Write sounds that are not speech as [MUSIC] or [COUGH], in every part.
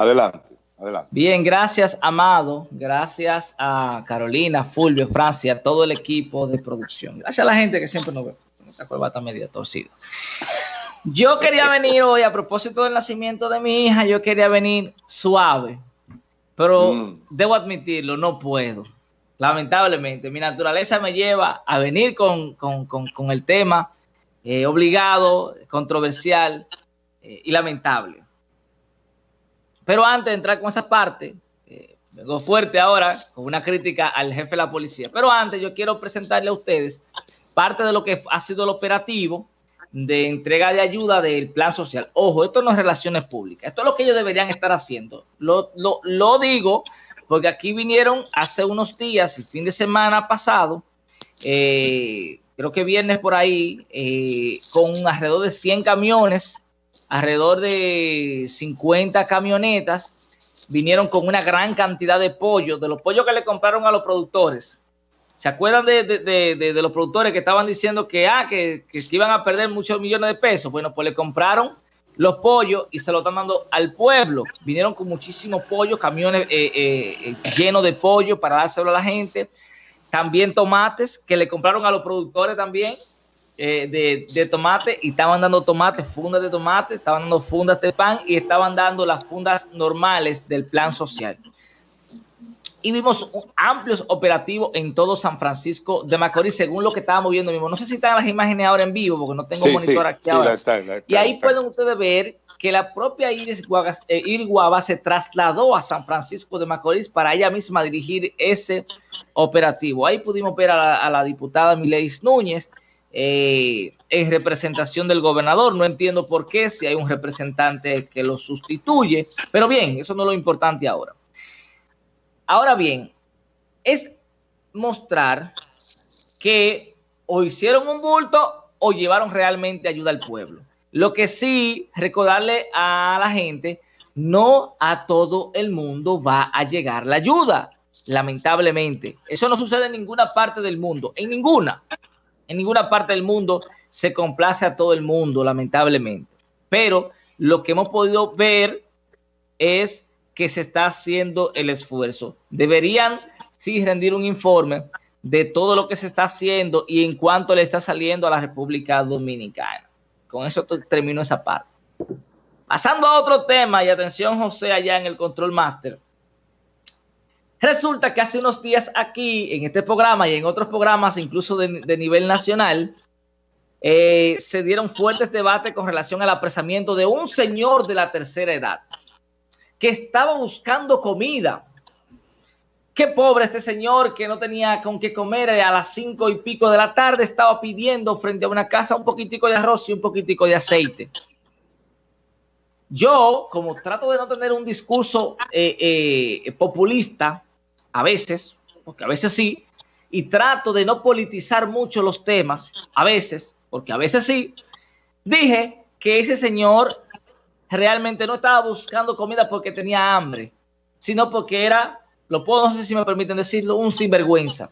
Adelante, adelante. Bien, gracias, Amado. Gracias a Carolina, Fulvio, Francia, todo el equipo de producción. Gracias a la gente que siempre nos ve. Esta cueva está media torcida. Yo quería venir hoy a propósito del nacimiento de mi hija, yo quería venir suave, pero mm. debo admitirlo, no puedo. Lamentablemente, mi naturaleza me lleva a venir con, el tema eh, obligado, controversial eh, y lamentable. Pero antes de entrar con esa parte, eh, fuerte ahora con una crítica al jefe de la policía. Pero antes yo quiero presentarle a ustedes parte de lo que ha sido el operativo de entrega de ayuda del plan social. Ojo, esto no es relaciones públicas, esto es lo que ellos deberían estar haciendo. Lo, lo, digo porque aquí vinieron hace unos días, el fin de semana pasado, eh, creo que viernes por ahí, eh, con alrededor de 100 camiones, alrededor de 50 camionetas, vinieron con una gran cantidad de pollo, de los pollos que le compraron a los productores ¿Se acuerdan de, los productores que estaban diciendo que, ah, que, iban a perder muchos millones de pesos? Bueno, pues le compraron los pollos y se lo están dando al pueblo. Vinieron con muchísimos pollos, camiones eh, eh, eh, llenos de pollo para dárselo a la gente. También tomates que le compraron a los productores también de, de, tomate y estaban dando tomates, fundas de tomate, estaban dando fundas de pan y estaban dando las fundas normales del plan social y vimos amplios operativos en todo San Francisco de Macorís, según lo que estábamos viendo mismo. No sé si están las imágenes ahora en vivo, porque no tengo monitor aquí ahora. y ahí pueden ustedes ver que la propia Iris eh, Guava se trasladó a San Francisco de Macorís para ella misma dirigir ese operativo. Ahí pudimos ver a la, diputada Mileis Núñez eh, en representación del gobernador. No entiendo por qué, si hay un representante que lo sustituye, pero bien, eso no es lo importante ahora. Ahora bien, es mostrar que o hicieron un bulto o llevaron realmente ayuda al pueblo. Lo que sí, recordarle a la gente, no a todo el mundo va a llegar la ayuda, lamentablemente. Eso no sucede en ninguna parte del mundo, en ninguna. En ninguna parte del mundo se complace a todo el mundo, lamentablemente. Pero lo que hemos podido ver es que se está haciendo el esfuerzo. Deberían sí rendir un informe de todo lo que se está haciendo y en cuánto le está saliendo a la República Dominicana. Con eso termino esa parte. Pasando a otro tema, y atención José allá en el Control Master. Resulta que hace unos días aquí, en este programa y en otros programas, incluso de, nivel nacional, eh, se dieron fuertes debates con relación al apresamiento de un señor de la tercera edad que estaba buscando comida. Qué pobre este señor que no tenía con qué comer a las cinco y pico de la tarde, estaba pidiendo frente a una casa un poquitico de arroz y un poquitico de aceite. Yo, como trato de no tener un discurso eh, eh, populista, a veces, porque a veces sí, y trato de no politizar mucho los temas, a veces, porque a veces sí, dije que ese señor realmente no estaba buscando comida porque tenía hambre, sino porque era, lo puedo, no sé si me permiten decirlo, un sinvergüenza.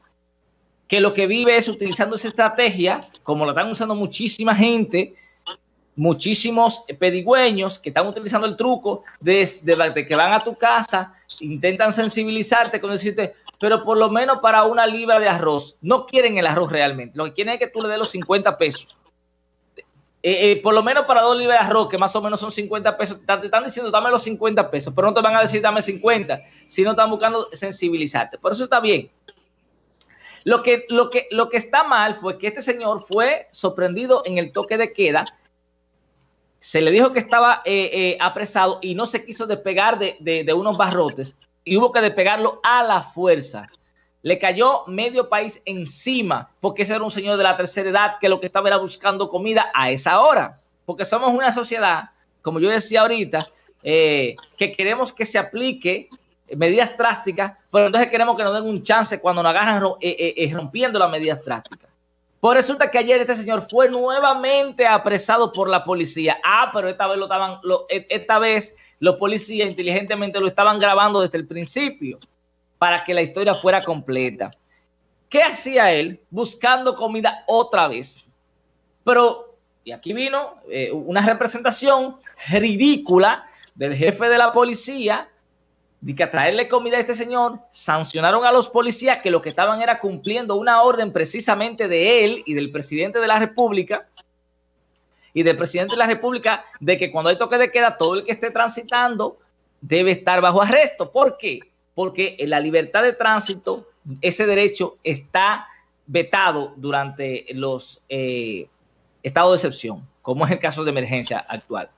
Que lo que vive es utilizando esa estrategia, como la están usando muchísima gente, muchísimos pedigüeños que están utilizando el truco de, de, que van a tu casa, intentan sensibilizarte con decirte, pero por lo menos para una libra de arroz. No quieren el arroz realmente. Lo que quieren es que tú le des los 50 pesos. Eh, eh, por lo menos para dos libras de arroz, que más o menos son 50 pesos, te, están diciendo dame los 50 pesos, pero no te van a decir dame 50, sino están buscando sensibilizarte. Por eso está bien. Lo que, lo, que, lo que está mal fue que este señor fue sorprendido en el toque de queda. Se le dijo que estaba eh, apresado y no se quiso despegar de, de unos barrotes y hubo que despegarlo a la fuerza le cayó medio país encima, porque ese era un señor de la tercera edad que lo que estaba era buscando comida a esa hora, porque somos una sociedad, como yo decía ahorita, eh, que queremos que se aplique medidas drásticas, pero entonces queremos que nos den un chance cuando nos agarran eh, eh, rompiendo las medidas drásticas. Pues resulta que ayer este señor fue nuevamente apresado por la policía. Ah, pero esta vez lo estaban, e, esta vez los policías inteligentemente lo estaban grabando desde el principio para que la historia fuera completa. ¿Qué hacía él? Buscando comida otra vez. Pero, y aquí vino eh, una representación ridícula del jefe de la policía de que a traerle comida a este señor, sancionaron a los policías que lo que estaban era cumpliendo una orden precisamente de él y del presidente de la República y del presidente de la República de que cuando hay toque de queda, todo el que esté transitando debe estar bajo arresto. ¿Por qué? Porque en la libertad de tránsito, ese derecho está vetado durante los eh, estados de excepción, como es el caso de emergencia actual.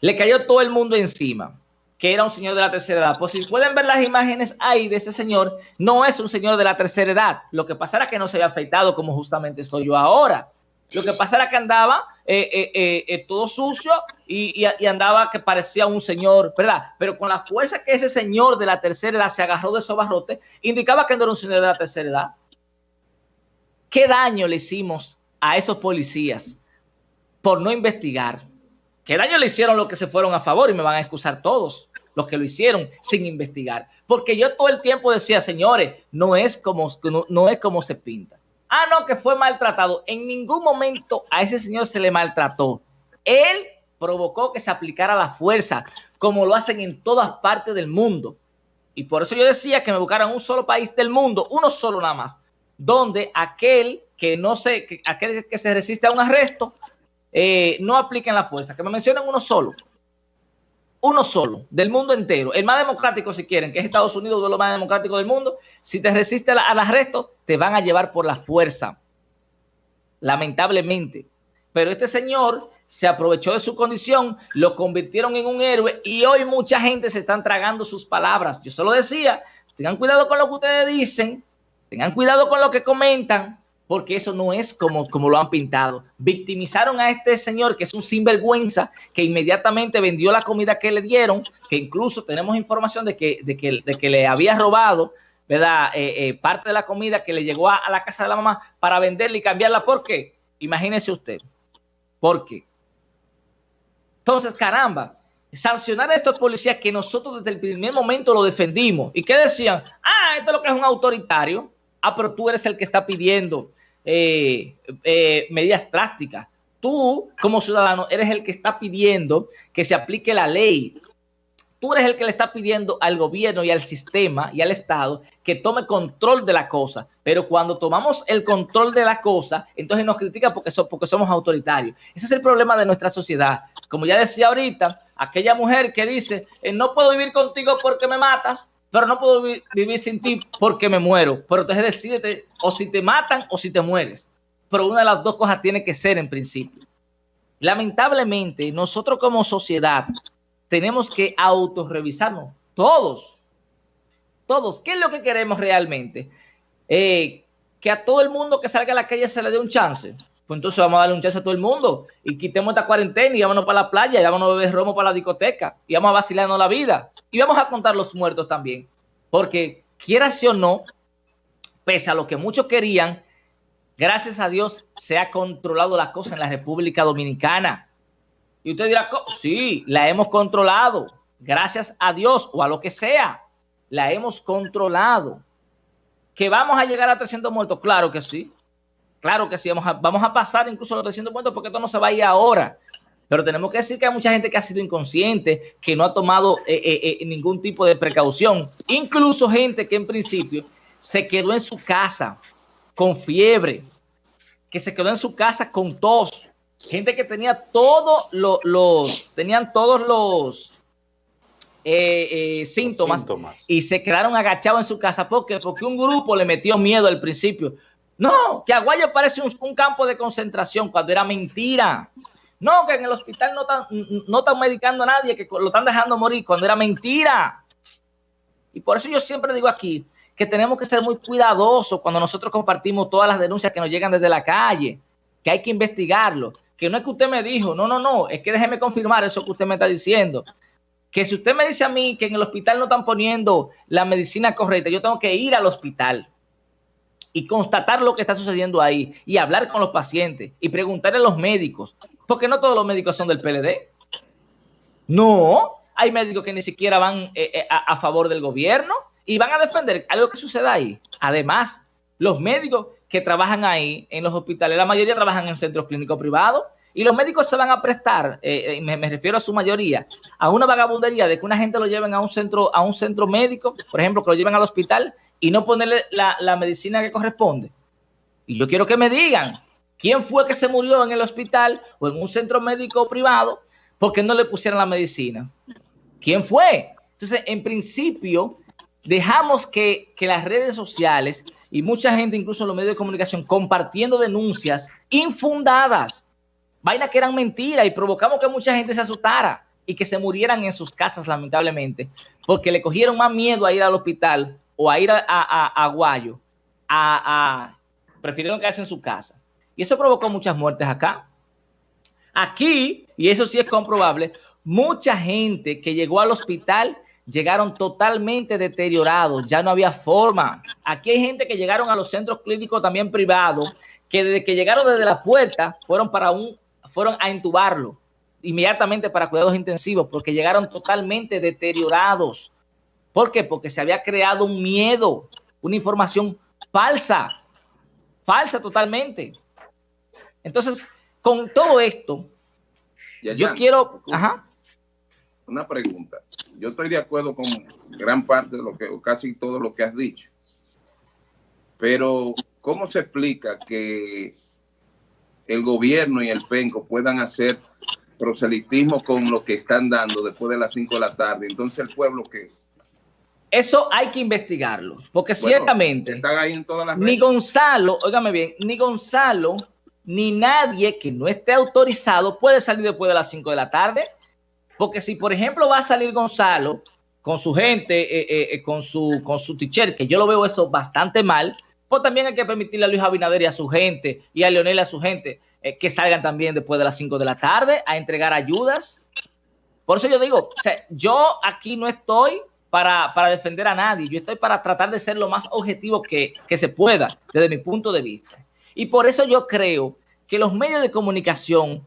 Le cayó todo el mundo encima que era un señor de la tercera edad. Pues si pueden ver las imágenes ahí de este señor, no es un señor de la tercera edad. Lo que pasa era que no se había afeitado como justamente estoy yo ahora. Lo que pasa era que andaba eh, eh, eh, todo sucio y, andaba que parecía un señor, ¿verdad? Pero con la fuerza que ese señor de la tercera edad se agarró de esos barrotes, indicaba que no era un señor de la tercera edad. ¿Qué daño le hicimos a esos policías por no investigar? ¿Qué daño le hicieron los que se fueron a favor? Y me van a excusar todos los que lo hicieron sin investigar. Porque yo todo el tiempo decía, señores, no es como, no, es como se pinta. Ah, no, que fue maltratado. En ningún momento a ese señor se le maltrató. Él provocó que se aplicara la fuerza, como lo hacen en todas partes del mundo. Y por eso yo decía que me buscaran un solo país del mundo, uno solo nada más, donde aquel que no se, aquel que se resiste a un arresto, eh, no apliquen la fuerza, que me mencionen uno solo. Uno solo, del mundo entero. El más democrático, si quieren, que es Estados Unidos, de más democráticos del mundo. Si te resiste al, arresto, te van a llevar por la fuerza. Lamentablemente. Pero este señor se aprovechó de su condición, lo convirtieron en un héroe y hoy mucha gente se están tragando sus palabras. Yo solo decía, tengan cuidado con lo que ustedes dicen, tengan cuidado con lo que comentan, porque eso no es como, como lo han pintado. Victimizaron a este señor que es un sinvergüenza, que inmediatamente vendió la comida que le dieron, que incluso tenemos información de que, de que, de que le había robado, ¿verdad? Eh, eh, parte de la comida que le llegó a, la casa de la mamá para venderla y cambiarla. ¿Por qué? Imagínese usted. ¿Por qué? Entonces, caramba, sancionar a estos policías que nosotros desde el primer momento lo defendimos y que decían, ah, esto es lo que es un autoritario ah, pero tú eres el que está pidiendo eh, eh, medidas drásticas. Tú, como ciudadano, eres el que está pidiendo que se aplique la ley. Tú eres el que le está pidiendo al gobierno y al sistema y al Estado que tome control de la cosa. Pero cuando tomamos el control de la cosa, entonces nos critican porque, somos autoritarios. Ese es el problema de nuestra sociedad. Como ya decía ahorita, aquella mujer que dice, eh, no puedo vivir contigo porque me matas, pero no puedo vivir sin ti porque me muero. Pero entonces decídete o si te matan o si te mueres. Pero una de las dos cosas tiene que ser en principio. Lamentablemente, nosotros como sociedad tenemos que autorrevisarnos. Todos. Todos. ¿Qué es lo que queremos realmente? Eh, que a todo el mundo que salga a la calle se le dé un chance. Pues entonces vamos a darle un chance a todo el mundo y quitemos esta cuarentena y vámonos para la playa y vámonos a beber romo para la discoteca y vamos a vacilarnos la vida y vamos a contar los muertos también. Porque quiera o no, pese a lo que muchos querían, gracias a Dios se ha controlado la cosa en la República Dominicana. Y usted dirá, sí, la hemos controlado, gracias a Dios o a lo que sea, la hemos controlado. ¿Que vamos a llegar a 300 muertos? Claro que sí. Claro que sí, vamos a, vamos a pasar incluso los 300 puntos porque esto no se va a ir ahora. Pero tenemos que decir que hay mucha gente que ha sido inconsciente, que no ha tomado eh, eh, eh, ningún tipo de precaución. Incluso gente que en principio se quedó en su casa con fiebre, que se quedó en su casa con tos. Gente que tenía todos los, tenían todos los síntomas, síntomas, y se quedaron agachados en su casa. ¿Por qué? Porque un grupo le metió miedo al principio. No, que Aguayo parece un, campo de concentración cuando era mentira. No, que en el hospital no están, no están medicando a nadie, que lo están dejando morir cuando era mentira. Y por eso yo siempre digo aquí que tenemos que ser muy cuidadosos cuando nosotros compartimos todas las denuncias que nos llegan desde la calle, que hay que investigarlo, que no es que usted me dijo, no, no, no, es que déjeme confirmar eso que usted me está diciendo. Que si usted me dice a mí que en el hospital no están poniendo la medicina correcta, yo tengo que ir al hospital y constatar lo que está sucediendo ahí y hablar con los pacientes y preguntarle a los médicos, porque no todos los médicos son del PLD. No, hay médicos que ni siquiera van eh, eh, a, favor del gobierno y van a defender algo que suceda ahí. Además, los médicos que trabajan ahí en los hospitales, la mayoría trabajan en centros clínicos privados Y los médicos se van a prestar, eh, eh, me, refiero a su mayoría, a una vagabundería de que una gente lo lleven a un centro, a un centro médico, por ejemplo, que lo lleven al hospital y no ponerle la, la medicina que corresponde. Y yo quiero que me digan quién fue que se murió en el hospital o en un centro médico privado porque no le pusieron la medicina. ¿Quién fue? Entonces, en principio, dejamos que, que las redes sociales y mucha gente, incluso los medios de comunicación, compartiendo denuncias infundadas vainas que eran mentiras y provocamos que mucha gente se asustara y que se murieran en sus casas, lamentablemente, porque le cogieron más miedo a ir al hospital o a ir a, a, a Guayo, a, a, prefirieron quedarse en su casa. Y eso provocó muchas muertes acá. Aquí, y eso sí es comprobable, mucha gente que llegó al hospital llegaron totalmente deteriorados, ya no había forma. Aquí hay gente que llegaron a los centros clínicos también privados, que desde que llegaron desde la puerta fueron para un fueron a entubarlo inmediatamente para cuidados intensivos porque llegaron totalmente deteriorados. ¿Por qué? Porque se había creado un miedo, una información falsa, falsa totalmente. Entonces, con todo esto, yo quiero... Ajá. Una pregunta. Yo estoy de acuerdo con gran parte de lo que, o casi todo lo que has dicho. Pero, ¿cómo se explica que el gobierno y el PENCO puedan hacer proselitismo con lo que están dando después de las 5 de la tarde. Entonces el pueblo que... Eso hay que investigarlo, porque ciertamente están ahí en todas las ni Gonzalo, óigame bien, ni Gonzalo, ni nadie que no esté autorizado puede salir después de las 5 de la tarde, porque si por ejemplo va a salir Gonzalo con su gente, eh, eh, eh, con su con su teacher, que yo lo veo eso bastante mal, pues también hay que permitirle a Luis Abinader y a su gente y a Leonel y a su gente eh, que salgan también después de las 5 de la tarde a entregar ayudas. Por eso yo digo, o sea, yo aquí no estoy para, defender a nadie, yo estoy para tratar de ser lo más objetivo que, se pueda desde mi punto de vista. Y por eso yo creo que los medios de comunicación,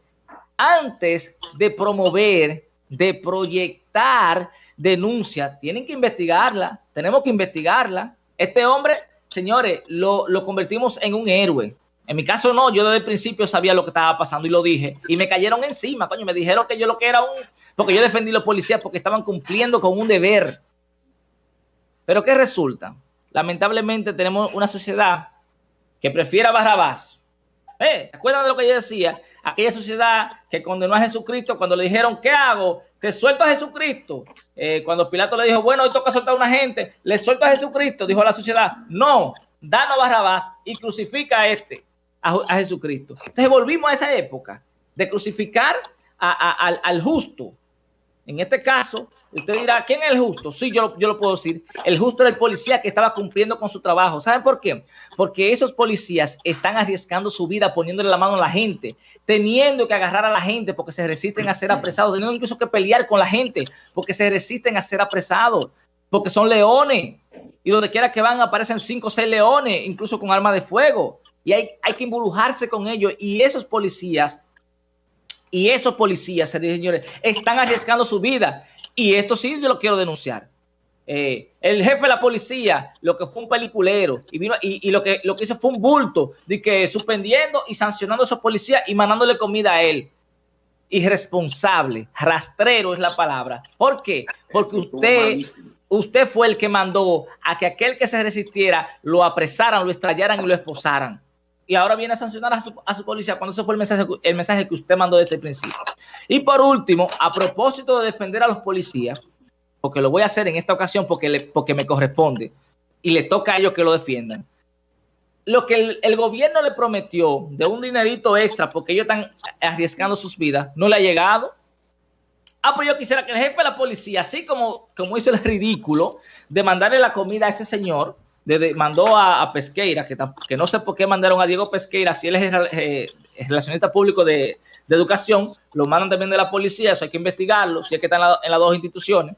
antes de promover, de proyectar denuncias, tienen que investigarla, tenemos que investigarla. Este hombre señores, lo, convertimos en un héroe. En mi caso no, yo desde el principio sabía lo que estaba pasando y lo dije. Y me cayeron encima, coño, me dijeron que yo lo que era un... Porque yo defendí a los policías porque estaban cumpliendo con un deber. Pero ¿qué resulta? Lamentablemente tenemos una sociedad que prefiere a Barrabás. ¿Eh? ¿Se de lo que yo decía? Aquella sociedad que condenó a Jesucristo cuando le dijeron, ¿qué hago? Te suelto a Jesucristo. Eh, cuando Pilato le dijo, bueno, hoy toca soltar a una gente, le suelto a Jesucristo, dijo la sociedad, no, danos Barrabás y crucifica a este, a, Jesucristo. Entonces volvimos a esa época de crucificar al justo, en este caso, usted dirá, ¿quién es el justo? Sí, yo, yo lo puedo decir. El justo era el policía que estaba cumpliendo con su trabajo. ¿Saben por qué? Porque esos policías están arriesgando su vida, poniéndole la mano a la gente, teniendo que agarrar a la gente porque se resisten a ser apresados, teniendo incluso que pelear con la gente porque se resisten a ser apresados, porque son leones. Y donde quiera que van aparecen cinco o seis leones, incluso con armas de fuego. Y hay, hay que embrujarse con ellos. Y esos policías y esos policías, señores, están arriesgando su vida. Y esto sí yo lo quiero denunciar. Eh, el jefe de la policía, lo que fue un peliculero, y, vino, y, lo, que, lo que hizo fue un bulto, de que suspendiendo y sancionando a esos policías y mandándole comida a él. Irresponsable, rastrero es la palabra. ¿Por qué? Porque usted, usted fue el que mandó a que aquel que se resistiera lo apresaran, lo estrellaran y lo esposaran y ahora viene a sancionar a su, policía cuando ese fue el mensaje, el mensaje que usted mandó desde el principio. Y por último, a propósito de defender a los policías, porque lo voy a hacer en esta ocasión porque, porque me corresponde y le toca a ellos que lo defiendan. Lo que el, gobierno le prometió de un dinerito extra porque ellos están arriesgando sus vidas, no le ha llegado. Ah, pues yo quisiera que el jefe de la policía, así como, como hizo el ridículo de mandarle la comida a ese señor, mandó a, Pesqueira, que, que, no sé por qué mandaron a Diego Pesqueira, si él es eh, relacionista público de, educación, lo mandan también de la policía, eso hay que investigarlo, si es que están en, las dos instituciones.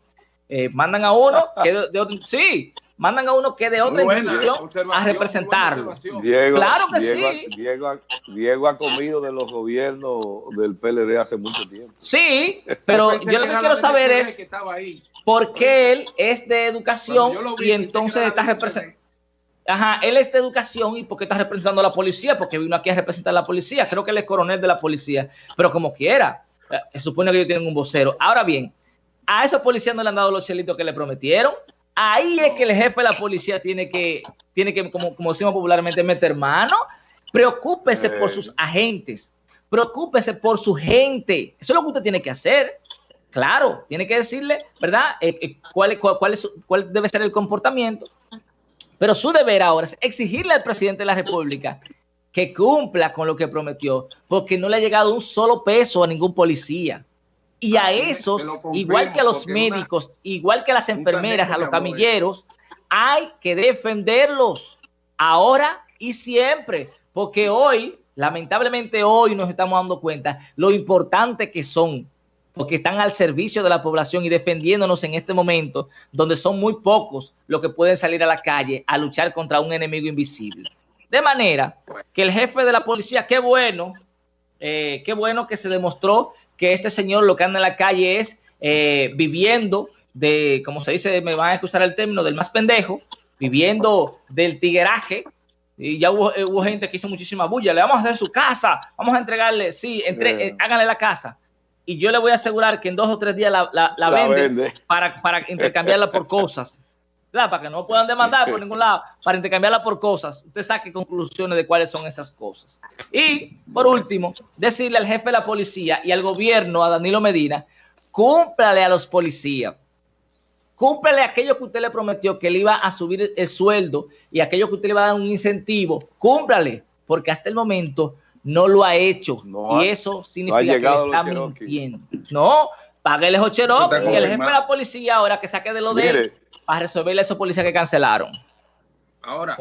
Eh, mandan a uno que de, otro, sí, mandan a uno que de otra institución a representarlo. claro que sí. Diego, ha comido de los gobiernos del PLD hace mucho tiempo. Sí, pero yo lo que quiero saber es porque él es de educación y entonces está representando. Ajá, él es de educación y porque está representando a la policía, porque vino aquí a representar a la policía. Creo que él es coronel de la policía, pero como quiera, eh, se supone que ellos tienen un vocero. Ahora bien, a esos policías no le han dado los chelitos que le prometieron. Ahí es que el jefe de la policía tiene que, tiene que como, como decimos popularmente, meter mano. Preocúpese por sus eh. agentes, preocúpese por su gente. Eso es lo que usted tiene que hacer. Claro, tiene que decirle, ¿verdad? Eh, cuál, cuál, es, cuál debe ser el comportamiento pero su deber ahora es exigirle al presidente de la República que cumpla con lo que prometió, porque no le ha llegado un solo peso a ningún policía. Y a esos, igual que a los médicos, igual que a las enfermeras, a los camilleros, hay que defenderlos ahora y siempre, porque hoy, lamentablemente hoy nos estamos dando cuenta lo importante que son porque están al servicio de la población y defendiéndonos en este momento, donde son muy pocos los que pueden salir a la calle a luchar contra un enemigo invisible. De manera que el jefe de la policía, qué bueno, eh, qué bueno que se demostró que este señor lo que anda en la calle es eh, viviendo de, como se dice, me van a excusar el término, del más pendejo, viviendo del tigueraje, y ya hubo, eh, gente que hizo muchísima bulla, le vamos a hacer su casa, vamos a entregarle, sí, entre, háganle la casa y yo le voy a asegurar que en dos o tres días la, la, vende, Para, para intercambiarla por cosas. Para que no puedan demandar por ningún lado, para intercambiarla por cosas. Usted saque conclusiones de cuáles son esas cosas. Y, por último, decirle al jefe de la policía y al gobierno, a Danilo Medina, cúmplale a los policías. Cúmplale aquello que usted le prometió, que le iba a subir el sueldo y aquello que usted le iba a dar un incentivo. Cúmplale, porque hasta el momento no lo ha hecho. y eso significa que está mintiendo. No, páguele a Cherokee y el jefe de la policía ahora que saque de lo de él para resolverle a esos policías que cancelaron. Ahora,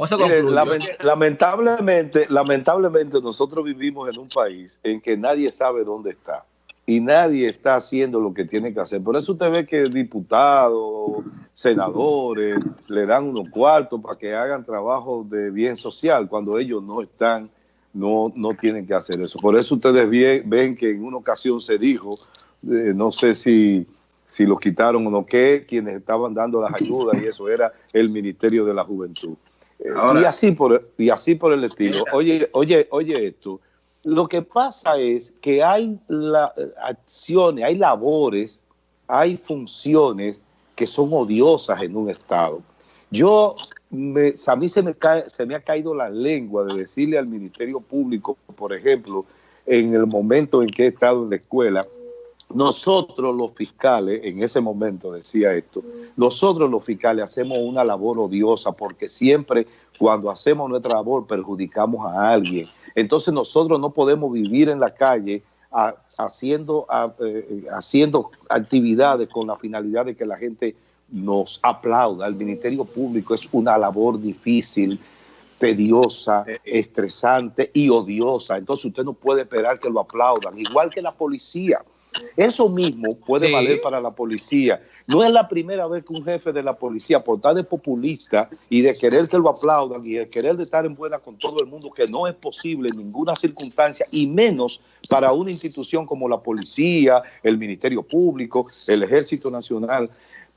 lamentablemente, lamentablemente nosotros vivimos en un país en que nadie sabe dónde está y nadie está haciendo lo que tiene que hacer. Por eso usted ve que diputados, senadores, le dan unos cuartos para que hagan trabajo de bien social cuando ellos no están no, no tienen que hacer eso. Por eso ustedes ven que en una ocasión se dijo, eh, no sé si, si los quitaron o no, que quienes estaban dando las ayudas y eso era el Ministerio de la Juventud. Eh, y, así por, y así por el estilo. Oye, oye, oye esto. Lo que pasa es que hay la, acciones, hay labores, hay funciones que son odiosas en un Estado. Yo a mí se me, cae, se me ha caído la lengua de decirle al Ministerio Público, por ejemplo, en el momento en que he estado en la escuela, nosotros los fiscales, en ese momento decía esto, nosotros los fiscales hacemos una labor odiosa porque siempre cuando hacemos nuestra labor perjudicamos a alguien. Entonces nosotros no podemos vivir en la calle haciendo, eh, haciendo actividades con la finalidad de que la gente nos aplauda. El Ministerio Público es una labor difícil, tediosa, eh, eh. estresante y odiosa. Entonces usted no puede esperar que lo aplaudan, igual que la policía. Eso mismo puede valer para la policía. No es la primera vez que un jefe de la policía, por tal de populista y de querer que lo aplaudan y de querer de estar en buena con todo el mundo, que no es posible en ninguna circunstancia, y menos para una institución como la policía, el Ministerio Público, el Ejército Nacional,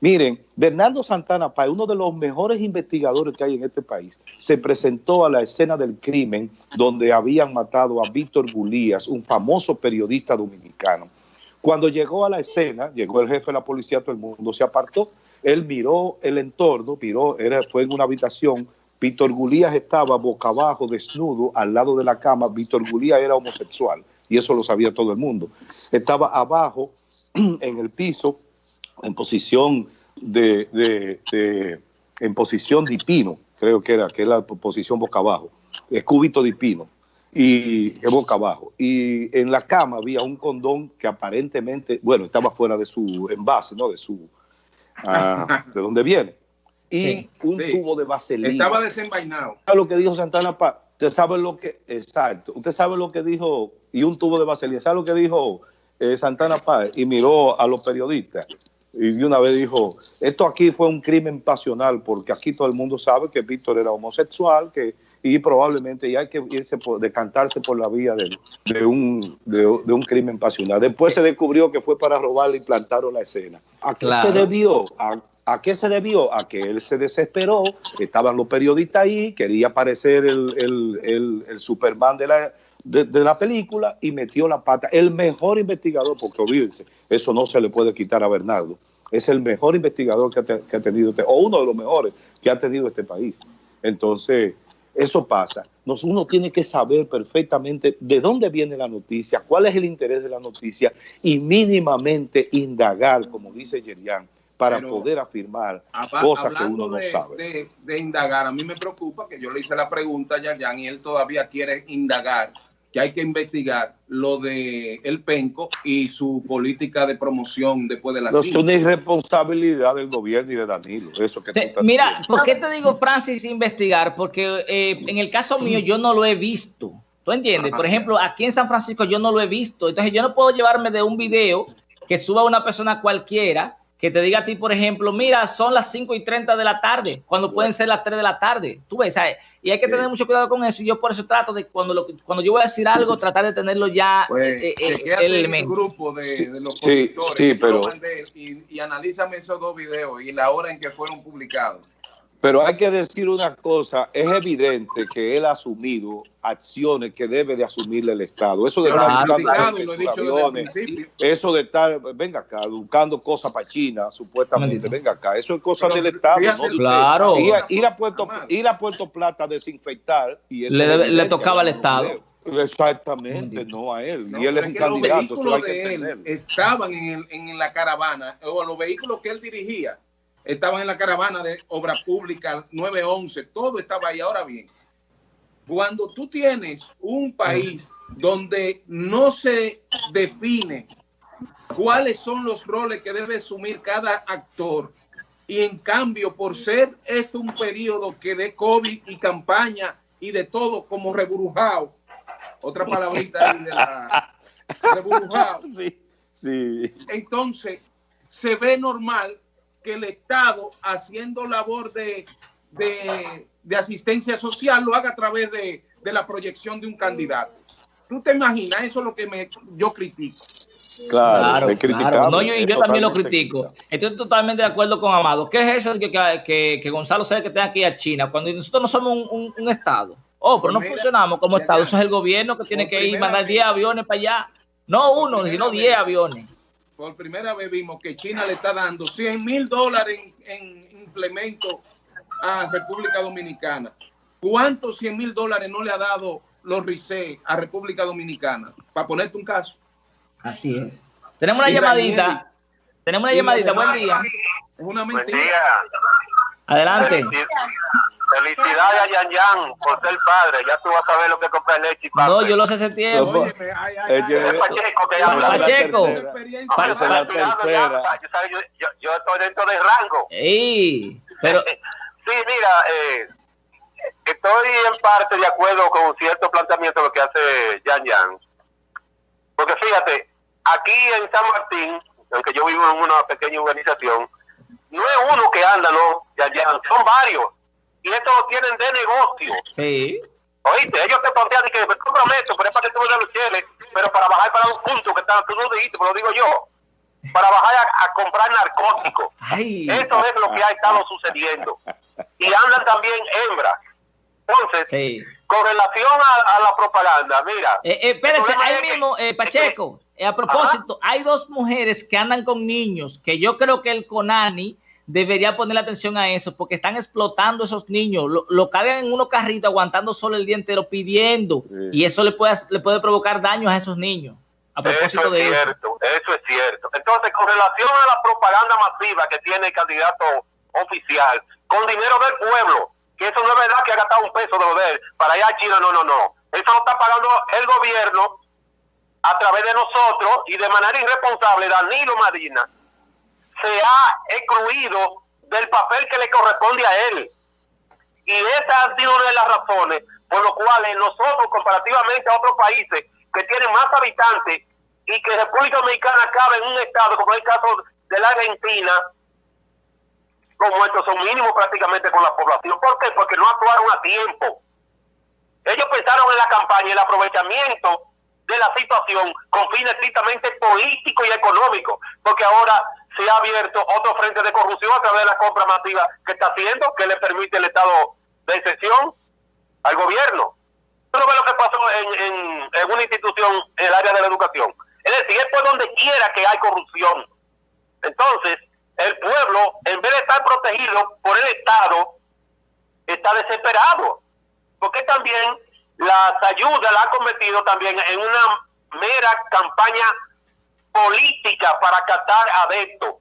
Miren, Bernardo Santana Páez, uno de los mejores investigadores que hay en este país, se presentó a la escena del crimen donde habían matado a Víctor Gulías, un famoso periodista dominicano. Cuando llegó a la escena, llegó el jefe de la policía, todo el mundo se apartó, él miró el entorno, miró, era, fue en una habitación, Víctor Gulías estaba boca abajo, desnudo, al lado de la cama, Víctor Gulías era homosexual, y eso lo sabía todo el mundo. Estaba abajo, [CLEARS THROAT] en el piso, en posición de, en posición de pino, creo que era, que es la posición boca abajo, es cúbito de pino y es boca abajo. Y en la cama había un condón que aparentemente, bueno, estaba fuera de su envase, ¿no? De su, ah, [LAUGHS] de dónde viene. Y un tubo de vaselina. Estaba desenvainado. ¿Sabe lo que dijo Santana Paz? Usted sabe lo que, exacto, usted sabe lo que dijo, y un tubo de vaselina, ¿sabe lo que dijo eh, Santana Paz? Y miró a los periodistas y de una vez dijo, esto aquí fue un crimen pasional porque aquí todo el mundo sabe que Víctor era homosexual, que y probablemente ya hay que irse por, decantarse por la vía de, de un, de, un crimen pasional. Después se descubrió que fue para robarle y plantaron la escena. ¿A qué se debió? ¿A, qué se debió? A que él se desesperó, estaban los periodistas ahí, quería parecer el, el, el, Superman de la, de, la película y metió la pata. El mejor investigador, porque olvídense, eso no se le puede quitar a Bernardo. Es el mejor investigador que ha, que ha tenido, este, o uno de los mejores que ha tenido este país. Entonces, eso pasa. uno tiene que saber perfectamente de dónde viene la noticia, cuál es el interés de la noticia y mínimamente indagar, como dice Yerian, para poder afirmar cosas que uno no sabe. De, indagar, a mí me preocupa que yo le hice la pregunta a Yerian y él todavía quiere indagar que hay que investigar lo de el penco y su política de promoción después de la No es una irresponsabilidad del gobierno y de Danilo. Eso que mira, ¿por qué te digo, Francis, investigar? Porque eh, en el caso mío yo no lo he visto. ¿Tú entiendes? Por ejemplo, aquí en San Francisco yo no lo he visto. Entonces yo no puedo llevarme de un video que suba una persona cualquiera que te diga a ti, por ejemplo, mira, son las 5 y 30 de la tarde, cuando pueden ser las 3 de la tarde. Tú ves, ¿sabes? Y hay que tener mucho cuidado con eso. Y yo por eso trato de, cuando, lo, cuando yo voy a decir algo, tratar de tenerlo ya pues, eh, eh, el elemento. grupo de, de los sí, sí, pero... y, y analízame esos dos videos y la hora en que fueron publicados. Pero hay que decir una cosa, es evidente que él ha asumido acciones que debe de asumirle el Estado. Eso de estar eso de estar, venga acá, buscando cosas para China, supuestamente, venga acá, eso es cosa del Estado. Claro. Ir, a Puerto, ir a Puerto Plata a desinfectar. Y le, tocaba al Estado. Exactamente, no a él. y él es un candidato. Los de él estaban en, en la caravana, o los vehículos que él dirigía estaban en la caravana de obra pública 911, todo estaba ahí. Ahora bien, cuando tú tienes un país donde no se define cuáles son los roles que debe asumir cada actor, y en cambio, por ser esto un periodo que de COVID y campaña y de todo como reburujado, otra palabrita de la [LAUGHS] reburujado. Sí, sí. Entonces, se ve normal que el Estado, haciendo labor de, de, asistencia social, lo haga a través de, de, la proyección de un candidato. ¿Tú te imaginas? Eso es lo que me, yo critico. Claro, claro, No, yo, yo también lo critico. Estoy totalmente de acuerdo con Amado. ¿Qué es eso que, que, que Gonzalo sabe que tenga que ir a China cuando nosotros no somos un, un, Estado? Oh, pero no funcionamos como Estado. Eso es el gobierno que tiene que ir mandar 10 aviones para allá. No uno, sino 10 aviones por primera vez vimos que China le está dando 100 mil dólares en, implementos a República Dominicana. ¿Cuántos 100 mil dólares no le ha dado los RICE a República Dominicana? Para ponerte un caso. Así es. Tenemos una llamadita. Tenemos una llamadita. Buen día. Es una mentira. Adelante. Felicidades a Yan Yan por ser padre. Ya tú vas a ver lo que compra leche y. No, yo lo sé ese tiempo. Es Pacheco que habla. Pacheco. Yo, yo, estoy dentro del rango. Sí, pero... sí, mira, eh, estoy en parte de acuerdo con cierto planteamiento de lo que hace Yan Yan. Porque fíjate, aquí en San Martín, aunque yo vivo en una pequeña urbanización, no es uno que anda, no, Yan Yan, son varios y esto lo tienen de negocio. Sí. Oíste, ellos te plantean que me comprometo, pero es para que tú me los cheles, pero para bajar para los puntos que están, tú no dijiste, pero lo digo yo, para bajar a, comprar narcóticos. Eso es lo que ha estado sucediendo. Y andan también hembras. Entonces, con relación a, la propaganda, mira. Eh, eh, espérense, ahí mismo, eh, Pacheco, eh, a propósito, hay dos mujeres que andan con niños que yo creo que el Conani debería poner atención a eso, porque están explotando esos niños, lo, lo cargan en unos carritos aguantando solo el día entero pidiendo, y eso le puede, le puede provocar daños a esos niños. A propósito eso es de cierto, eso. es cierto. Entonces, con relación a la propaganda masiva que tiene el candidato oficial, con dinero del pueblo, que eso no es verdad que ha gastado un peso de él para ir a China, no, no, no. Eso lo está pagando el gobierno a través de nosotros y de manera irresponsable, Danilo Marina se ha excluido del papel que le corresponde a él. Y esa ha sido una de las razones por lo cuales nosotros, comparativamente a otros países que tienen más habitantes y que República Dominicana cabe en un estado, como es el caso de la Argentina, como estos son mínimos prácticamente con la población. ¿Por qué? Porque no actuaron a tiempo. Ellos pensaron en la campaña el aprovechamiento de la situación con fines estrictamente políticos y económicos, porque ahora se ha abierto otro frente de corrupción a través de la compra masiva que está haciendo, que le permite el estado de excepción al gobierno. Uno ve lo que pasó en, en, en una institución en el área de la educación. Es decir, es por donde quiera que hay corrupción. Entonces, el pueblo, en vez de estar protegido por el Estado, está desesperado. Porque también las ayudas la ha convertido también en una mera campaña política para captar adeptos.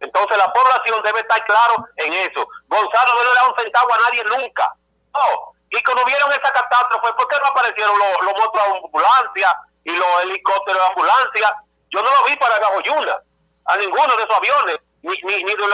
Entonces la población debe estar claro en eso. Gonzalo no le da un centavo a nadie nunca. No. Y cuando vieron esa catástrofe, ¿por qué no aparecieron los, los motos de ambulancia y los helicópteros de ambulancia? Yo no lo vi para Gajoyuna, a ninguno de esos aviones, ni, ni, ni de